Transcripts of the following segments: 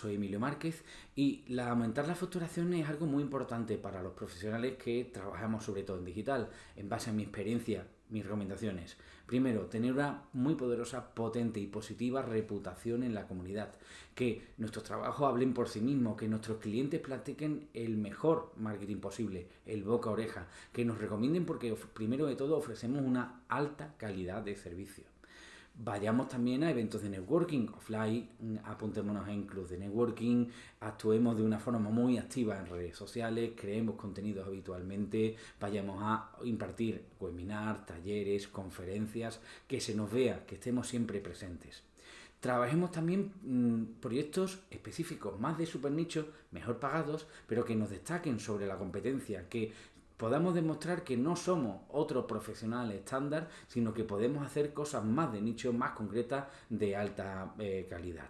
soy Emilio Márquez y la, aumentar la facturación es algo muy importante para los profesionales que trabajamos sobre todo en digital. En base a mi experiencia, mis recomendaciones. Primero, tener una muy poderosa, potente y positiva reputación en la comunidad. Que nuestros trabajos hablen por sí mismos, que nuestros clientes platiquen el mejor marketing posible, el boca a oreja, que nos recomienden porque primero de todo ofrecemos una alta calidad de servicio. Vayamos también a eventos de networking offline, apuntémonos en clubs de networking, actuemos de una forma muy activa en redes sociales, creemos contenidos habitualmente, vayamos a impartir webinars, talleres, conferencias, que se nos vea, que estemos siempre presentes. Trabajemos también mm, proyectos específicos, más de super nicho, mejor pagados, pero que nos destaquen sobre la competencia, que podamos demostrar que no somos otro profesional estándar, sino que podemos hacer cosas más de nicho, más concretas, de alta eh, calidad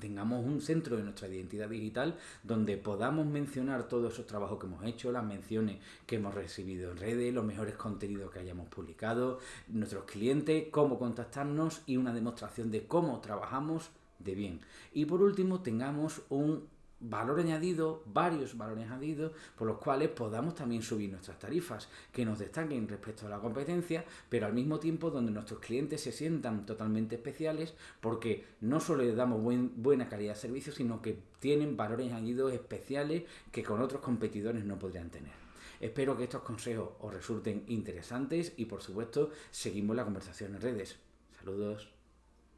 tengamos un centro de nuestra identidad digital donde podamos mencionar todos esos trabajos que hemos hecho, las menciones que hemos recibido en redes, los mejores contenidos que hayamos publicado, nuestros clientes, cómo contactarnos y una demostración de cómo trabajamos de bien. Y por último, tengamos un valor añadido, varios valores añadidos, por los cuales podamos también subir nuestras tarifas, que nos destaquen respecto a la competencia, pero al mismo tiempo donde nuestros clientes se sientan totalmente especiales, porque no solo les damos buena calidad de servicio, sino que tienen valores añadidos especiales que con otros competidores no podrían tener. Espero que estos consejos os resulten interesantes y por supuesto seguimos la conversación en redes. Saludos.